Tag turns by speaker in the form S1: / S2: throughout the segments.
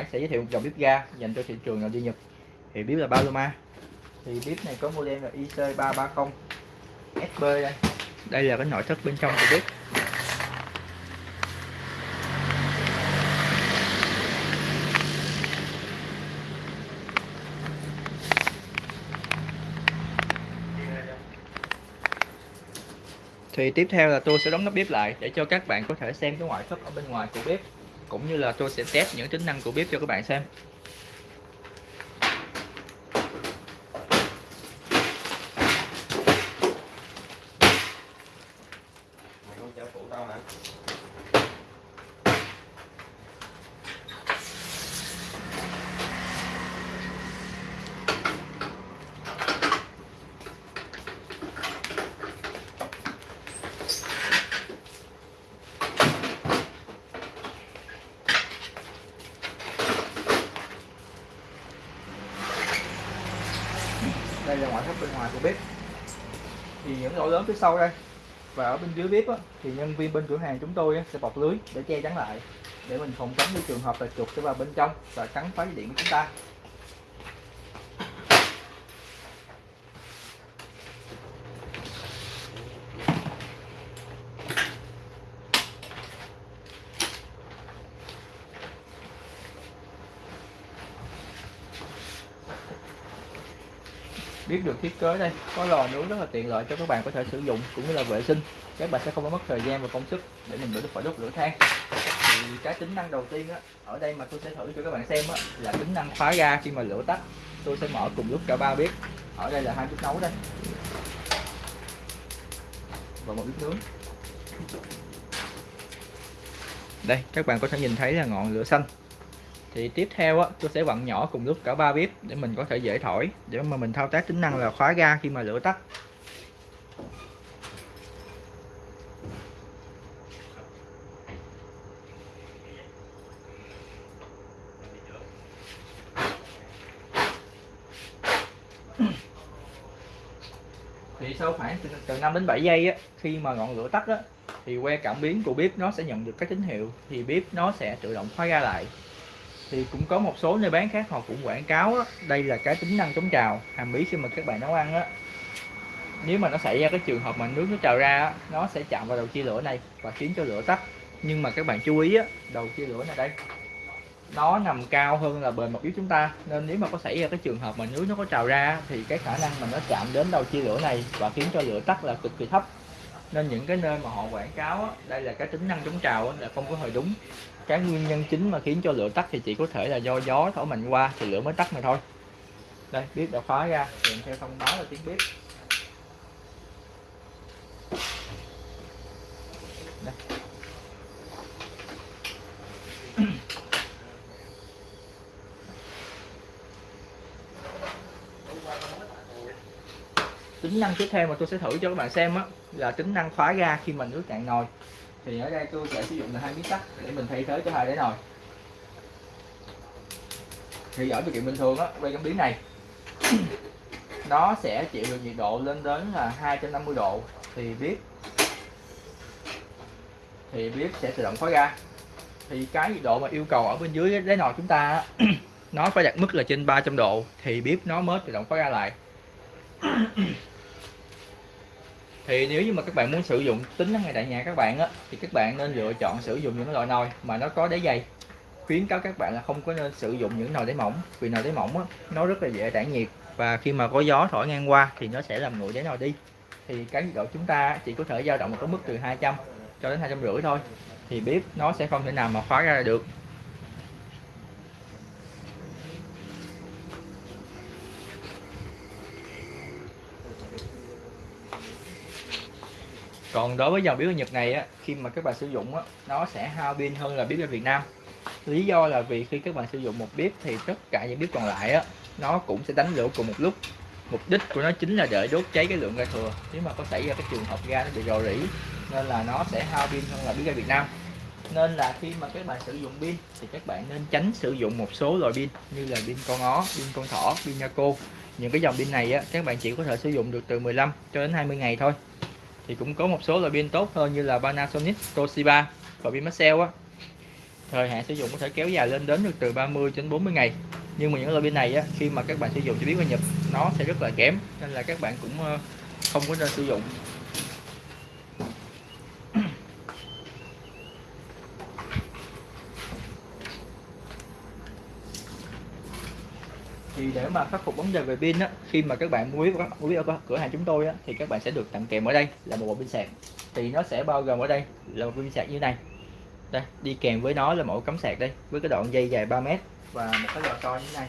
S1: Hải sẽ giới thiệu một dòng bếp ga dành cho thị trường nội địa Nhật. Thì bếp là Paloma. Thì bếp này có model là IC330 SB đây. Đây là cái nội thất bên trong của bếp. Thì tiếp theo là tôi sẽ đóng nắp bếp lại để cho các bạn có thể xem cái ngoại thất ở bên ngoài của bếp cũng như là tôi sẽ test những tính năng của bếp cho các bạn xem đây là ngoại thất bên ngoài của bếp. Thì những lỗ lớn phía sau đây và ở bên dưới bếp á, thì nhân viên bên cửa hàng chúng tôi á, sẽ bọc lưới để che chắn lại để mình phòng tránh những trường hợp là chuột sẽ vào bên trong và cắn phá dây điện của chúng ta. Biết được thiết kế đây. Có lò nướng rất là tiện lợi cho các bạn có thể sử dụng cũng như là vệ sinh. Các bạn sẽ không có mất thời gian và công sức để mình đỡ phải đốt lửa than. Thì cái tính năng đầu tiên á, ở đây mà tôi sẽ thử cho các bạn xem á, là tính năng khóa ga khi mà lửa tắt. Tôi sẽ mở cùng lúc cả ba bếp. Ở đây là hai bếp nấu đây. Và một bếp nướng. Đây các bạn có thể nhìn thấy là ngọn lửa xanh thì tiếp theo á, tôi sẽ vặn nhỏ cùng lúc cả ba bếp để mình có thể dễ thổi. Để mà mình thao tác tính năng là khóa ga khi mà lửa tắt. Thì sau khoảng từ, từ 5 đến 7 giây á, khi mà ngọn lửa tắt á, thì que cảm biến của bếp nó sẽ nhận được các tín hiệu thì bếp nó sẽ tự động khóa ga lại thì cũng có một số nơi bán khác họ cũng quảng cáo đó. đây là cái tính năng chống trào. Hàm ý khi mà các bạn nấu ăn á nếu mà nó xảy ra cái trường hợp mà nước nó trào ra á, nó sẽ chạm vào đầu chia lửa này và khiến cho lửa tắt. Nhưng mà các bạn chú ý á, đầu chia lửa này đây nó nằm cao hơn là bề mặt yếu chúng ta. Nên nếu mà có xảy ra cái trường hợp mà nước nó có trào ra thì cái khả năng mà nó chạm đến đầu chia lửa này và khiến cho lửa tắt là cực kỳ thấp nên những cái nơi mà họ quảng cáo á, đây là cái tính năng chống trào á, là không có hơi đúng. Cái nguyên nhân chính mà khiến cho lửa tắt thì chỉ có thể là do gió thổi mạnh qua thì lửa mới tắt mà thôi. Đây bếp đã khóa ra kèm theo thông báo là tiếng bếp đây. Tính năng tiếp theo mà tôi sẽ thử cho các bạn xem á, là tính năng khóa ga khi mà nước cạn nồi. Thì ở đây tôi sẽ sử dụng là hai miếng sắt để mình thay thế cho hai đáy nồi. Thì ở điều kiện bình thường á, quay cảm biến này, nó sẽ chịu được nhiệt độ lên đến là 250 độ. Thì biết thì biết sẽ tự động khóa ga. Thì cái nhiệt độ mà yêu cầu ở bên dưới đáy nồi chúng ta nó phải đặt mức là trên 300 độ. Thì bếp nó mới tự động khóa ga lại thì nếu như mà các bạn muốn sử dụng tính năng này tại nhà các bạn á thì các bạn nên lựa chọn sử dụng những loại nồi mà nó có đáy dày. Khuyến cáo các bạn là không có nên sử dụng những nồi đáy mỏng vì nồi đáy mỏng á, nó rất là dễ tản nhiệt và khi mà có gió thổi ngang qua thì nó sẽ làm nguội đáy nồi đi. Thì cái nhiệt độ chúng ta chỉ có thể dao động ở mức từ 200 cho đến hai trăm rưỡi thôi thì bếp nó sẽ không thể nào mà khóa ra được. Còn đối với dòng bếp Nhật này á, khi mà các bạn sử dụng á, nó sẽ hao pin hơn là bếp ở Việt Nam. Lý do là vì khi các bạn sử dụng một bếp thì tất cả những bếp còn lại á, nó cũng sẽ đánh lửa cùng một lúc. Mục đích của nó chính là để đốt cháy cái lượng ga thừa. Nếu mà có xảy ra cái trường hợp ga nó bị rò rỉ nên là nó sẽ hao pin hơn là bếp ga Việt Nam. Nên là khi mà các bạn sử dụng pin thì các bạn nên tránh sử dụng một số loại pin như là pin con ó, pin con thỏ, pin Yaco những cái dòng pin này á, các bạn chỉ có thể sử dụng được từ 15 cho đến 20 ngày thôi thì cũng có một số loại pin tốt hơn như là Panasonic, Toshiba và pin Maxell á. Thời hạn sử dụng có thể kéo dài lên đến được từ 30 đến 40 ngày. Nhưng mà những loại pin này á, khi mà các bạn sử dụng cho biết qua nhập nó sẽ rất là kém nên là các bạn cũng ờ, không có nên sử dụng. Thì để mà khắc phục vấn đề về pin á khi mà các bạn mua biết mua biết ở cửa hàng chúng tôi á thì các bạn sẽ được tặng kèm ở đây là một bộ pin sạc. Thì nó sẽ bao gồm ở đây là một pin sạc như này. Đây đi kèm với nó là một cắm sạc đây với cái đoạn dây dài 3 mét và một cái lò xo như thế này.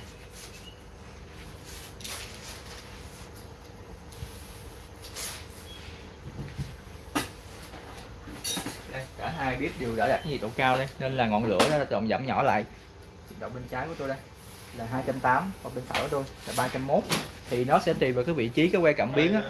S1: Đây, cả hai bếp đều đã đặt nhiệt độ cao đây nên là ngọn lửa nó tự giảm nhỏ lại. Động bên trái của tôi đây là 280 và bên phải tôi là 301 thì nó sẽ tùy vào cái vị trí cái que cảm biến á.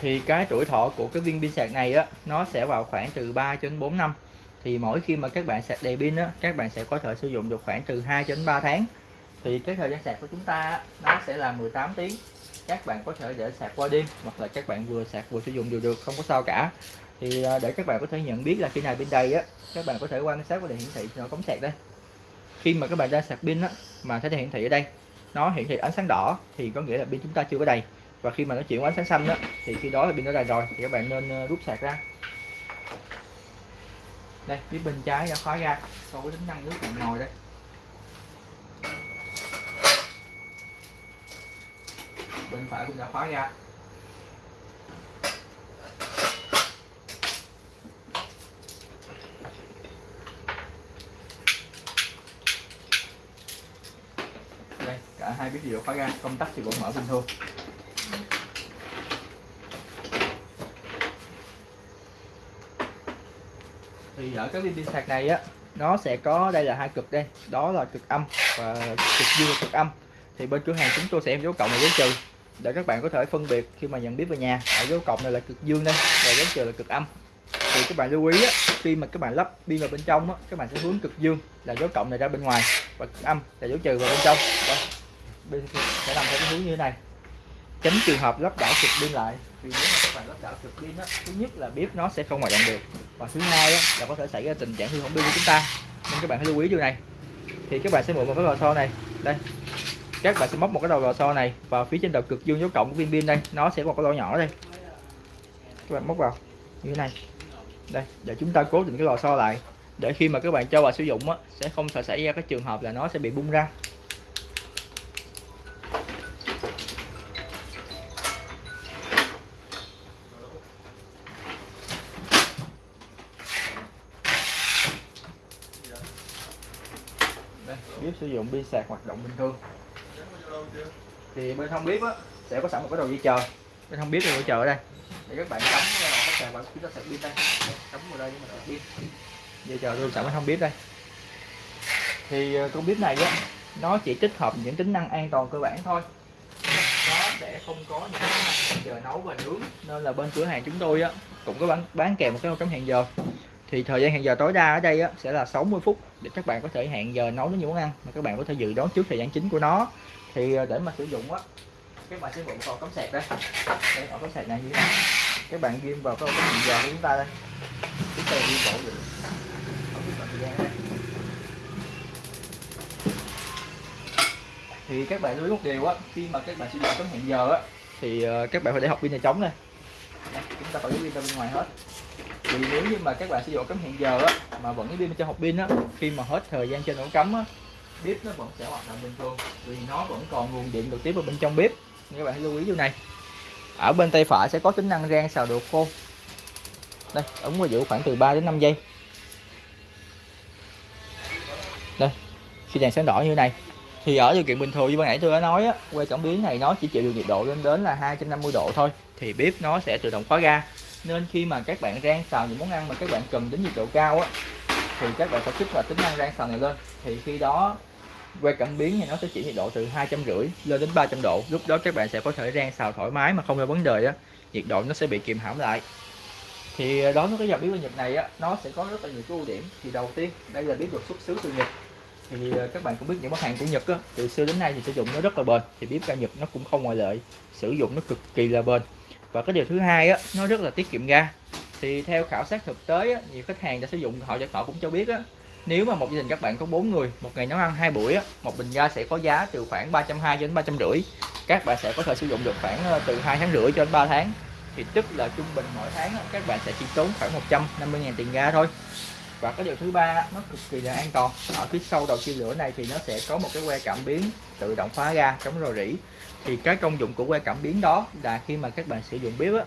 S1: Thì cái tuổi thọ của cái viên pin sạc này á nó sẽ vào khoảng từ 3 đến 4 năm. Thì mỗi khi mà các bạn sạc đầy pin á các bạn sẽ có thể sử dụng được khoảng từ 2 đến 3 tháng thì cái thời gian sạc của chúng ta nó sẽ là 18 tiếng. Các bạn có thể để sạc qua đêm, hoặc là các bạn vừa sạc vừa sử dụng đều được, không có sao cả. Thì à, để các bạn có thể nhận biết là khi nào pin đầy á, các bạn có thể quan sát qua đèn hiển thị nó cống sạc đây. Khi mà các bạn ra sạc pin á, mà thấy đèn hiển thị ở đây, nó hiển thị ánh sáng đỏ, thì có nghĩa là pin chúng ta chưa có đầy. Và khi mà nó chuyển qua ánh sáng xanh đó thì khi đó là pin nó đầy rồi, thì các bạn nên ờ, rút sạc ra. Đây, phía bên trái đã khóa ra sau với tính năng nước bạn ngồi đây. Bên phải cũng đã khóa ra đây, cả hai biết đều khóa ra, công tắc thì vẫn mở bình thường. Thì ở cái pin sạc này á, nó sẽ có, đây là hai cực đây, đó là cực âm và cực dương và cực âm. Thì bên cửa hàng chúng tôi sẽ em dấu cộng và dấu trừ để các bạn có thể phân biệt khi mà nhận biết về nhà. Ở dấu cộng này là cực dương đây và dấu trừ là cực âm. Thì các bạn lưu ý á, khi mà các bạn lắp pin vào bên trong á, các bạn sẽ hướng cực dương là dấu cộng này ra bên ngoài và cực âm là dấu trừ vào bên trong. Đây bên sẽ làm theo cái hướng như thế này. Tránh trường hợp lắp đảo cực pin lại. Vì nếu mà các bạn lắp đảo cực pin á thứ nhất là bếp nó sẽ không hoạt động được. Và thứ hai á, là có thể xảy ra tình trạng hư hỏng pin của chúng ta. Nên các bạn hãy lưu ý điều này. Thì các bạn sẽ mượn một cái lò xo này. Đây các bạn sẽ móc một cái đầu lò xo này và phía trên đầu cực dương dấu cộng của viên pin đây. Nó sẽ có một cái lỗ nhỏ đây. Các bạn móc vào như thế này. Đây để chúng ta cố định cái lò xo lại. Để khi mà các bạn cho vào sử dụng á, sẽ không sợ xảy ra cái trường hợp là nó sẽ bị bung ra. Đây, bếp sử dụng pin sạc hoạt động bình thường thì bên không bếp á sẽ có sẵn một cái đầu dây chờ? Bên không bếp thì dây chờ ở đây. Để các bạn cắm vào cái sạc vào chúng ta sạc pin đây. Cắm vào đây nhưng mà sạc pin dây chờ luôn sẵn bên không bếp đây. Thì ờ, con bếp này á nó chỉ tích hợp những tính năng an toàn cơ bản thôi. Nó sẽ không có những giờ nấu và nướng. Nên là bên cửa hàng chúng tôi á cũng có bán bán kèm một cái cắm hẹn giờ. Thì thời gian hẹn giờ tối đa ở đây á, sẽ là 60 phút để các bạn có thể hẹn giờ nấu những món ăn mà các bạn có thể dự đoán trước thời gian chính của nó thì ờ, để mà sử dụng á các bạn sử dụng vào cắm sạc đây. Đây vào cắm sạc này như thế này. Các bạn ghim vào cái ổ hẹn giờ của chúng ta đây. Chúng ta ghim bộ được. Thì các bạn lưu ý một điều á khi mà các bạn sử dụng cắm hẹn giờ á thì ờ, các bạn phải để học pin nhà trống này Đây, chúng ta phải lấy pin ra bên ngoài hết. Vì nếu như mà các bạn sử dụng cắm hẹn giờ á mà vẫn cái pin cho học pin á khi mà hết thời gian trên ổ cắm á bếp nó vẫn sẽ hoạt động bình thường, vì nó vẫn còn nguồn điện được tiếp vào bên trong bếp. Các bạn hãy lưu ý điều này. Ở bên tay phải sẽ có tính năng rang xào đồ khô. Đây, ống và giữ khoảng từ 3 đến 5 giây. Đây, khi đèn sáng đỏ như này, thì ở điều kiện bình thường như ban nãy tôi đã nói á, que cảm biến này nó chỉ chịu được nhiệt độ lên đến là 250 độ thôi, thì bếp nó sẽ tự động khóa ga. Nên khi mà các bạn rang xào những món ăn mà các bạn cần đến nhiệt độ cao á, thì các bạn phải kích hoạt tính năng rang xào này lên thì khi đó que cảm biến thì nó sẽ chỉ nhiệt độ từ hai trăm rưỡi lên đến 300 độ. Lúc đó các bạn sẽ có thể rang xào thoải mái mà không có vấn đề á nhiệt độ nó sẽ bị kìm hãm lại. Thì ờ, đối với cái dòng bếp của Nhật này á nó sẽ có rất là nhiều cái ưu điểm. Thì đầu tiên đây là bếp được xuất xứ từ Nhật. Thì ờ, các bạn cũng biết những món hàng của Nhật á từ xưa đến nay thì sử dụng nó rất là bền. Thì bếp ga Nhật nó cũng không ngoại lệ sử dụng nó cực kỳ là bền. Và cái điều thứ hai á nó rất là tiết kiệm ga. Thì theo khảo sát thực tế á, nhiều khách hàng đã sử dụng họ họ cũng cho biết á nếu mà một gia đình các bạn có 4 người một ngày nấu ăn hai buổi á, một bình ga sẽ có giá từ khoảng 320 đến 350 các bạn sẽ có thể sử dụng được khoảng ờ, từ 2 tháng rưỡi cho đến 3 tháng. Thì tức là trung bình mỗi tháng các bạn sẽ chỉ tốn khoảng 150 000 tiền ga thôi. Và cái điều thứ ba nó cực kỳ là an toàn. Ở phía sau đầu chia lửa này thì nó sẽ có một cái que cảm biến tự động phá ga chống rò rỉ. Thì cái công dụng của que cảm biến đó là khi mà các bạn sử dụng bếp á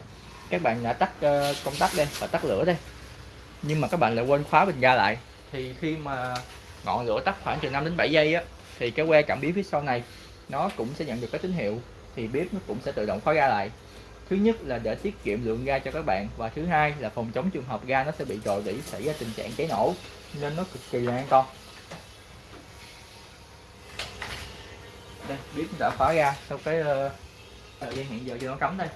S1: các bạn đã tắt ờ, công tắc đây và tắt lửa đây nhưng mà các bạn lại quên khóa bình ga lại thì khi mà ngọn lửa tắt khoảng từ 5 đến 7 giây á thì cái que cảm biến phía sau này nó cũng sẽ nhận được cái tín hiệu. Thì bếp nó cũng sẽ tự động khóa ga lại. Thứ nhất là để tiết kiệm lượng ga cho các bạn và thứ hai là phòng chống trường hợp ga nó sẽ bị rò rỉ xảy ra tình trạng cháy nổ nên nó cực kỳ là an toàn. Đây bếp đã khóa ga sau cái uh, thời gian hiện giờ cho nó cấm đây.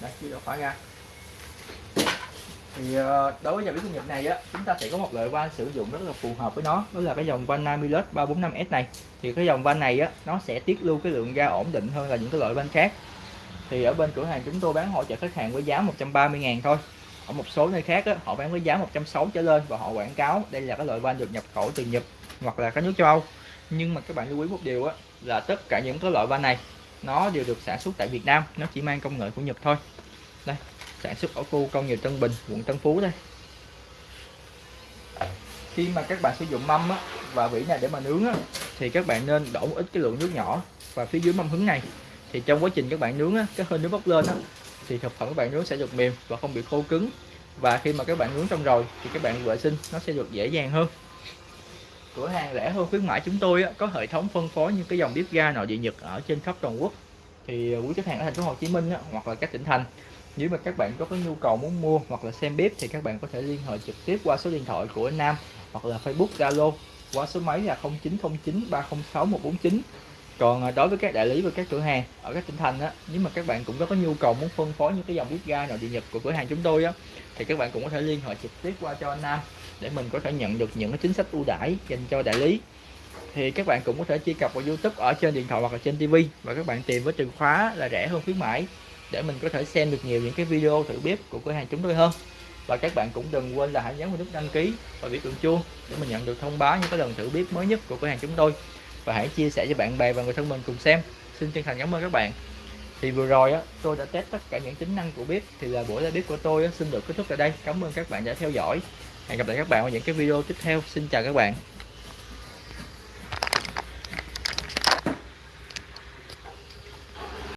S1: Đây bếp đã khóa ga thì ờ, đối với dòng bếp công nghiệp này á chúng ta sẽ có một loại van sử dụng rất là phù hợp với nó đó là cái dòng van Namilus 345S này. Thì cái dòng van này á nó sẽ tiết lưu cái lượng ga ổn định hơn là những cái loại van khác. Thì ở bên cửa hàng chúng tôi bán hỗ trợ khách hàng với giá 130 ngàn thôi. Ở một số nơi khác á, họ bán với giá 160 trở lên và họ quảng cáo đây là cái loại van được nhập khẩu từ Nhật hoặc là các nước châu Âu. Nhưng mà các bạn lưu ý một điều á là tất cả những cái loại van này nó đều được sản xuất tại Việt Nam nó chỉ mang công nghệ của Nhật thôi. Đây sản xuất ở khu công nghiệp Tân Bình quận Tân Phú đây. Khi mà các bạn sử dụng mâm á, và vỉ này để mà nướng á, thì các bạn nên đổ một ít cái lượng nước nhỏ và phía dưới mâm hứng này. Thì trong quá trình các bạn nướng á, cái hơi nước bốc lên á, thì thực phẩm các bạn nướng sẽ được mềm và không bị khô cứng. Và khi mà các bạn nướng xong rồi thì các bạn vệ sinh nó sẽ được dễ dàng hơn. Cửa hàng rẻ hơn khuyến mãi chúng tôi á, có hệ thống phân phối những cái dòng bếp ga nội địa Nhật ở trên khắp toàn quốc. Thì quý khách hàng ở thành phố Hồ Chí Minh á, hoặc là các tỉnh thành nếu mà các bạn có cái nhu cầu muốn mua hoặc là xem bếp thì các bạn có thể liên hệ trực tiếp qua số điện thoại của Nam hoặc là Facebook Zalo qua số máy là 0909 306 149 còn à, đối với các đại lý và các cửa hàng ở các tỉnh thành á, nếu mà các bạn cũng có cái nhu cầu muốn phân phối những cái dòng bếp ga nội địa nhật của cửa hàng chúng tôi á, thì các bạn cũng có thể liên hệ trực tiếp qua cho anh Nam để mình có thể nhận được những cái chính sách ưu đãi dành cho đại lý. Thì các bạn cũng có thể truy cập vào YouTube ở trên điện thoại hoặc là trên TV và các bạn tìm với từ khóa là rẻ hơn khuyến mãi để mình có thể xem được nhiều những cái video thử bếp của cửa hàng chúng tôi hơn. Và các bạn cũng đừng quên là hãy nhấn vào nút đăng ký và biểu tượng chuông để mình nhận được thông báo những cái lần thử bếp mới nhất của cửa hàng chúng tôi. Và hãy chia sẻ cho bạn bè và người thân mình cùng xem. Xin chân thành cảm ơn các bạn. Thì vừa rồi á tôi đã test tất cả những tính năng của bếp. Thì là buổi ra bếp của tôi á, xin được kết thúc tại đây. Cảm ơn các bạn đã theo dõi. Hẹn gặp lại các bạn ở những cái video tiếp theo. Xin chào các bạn.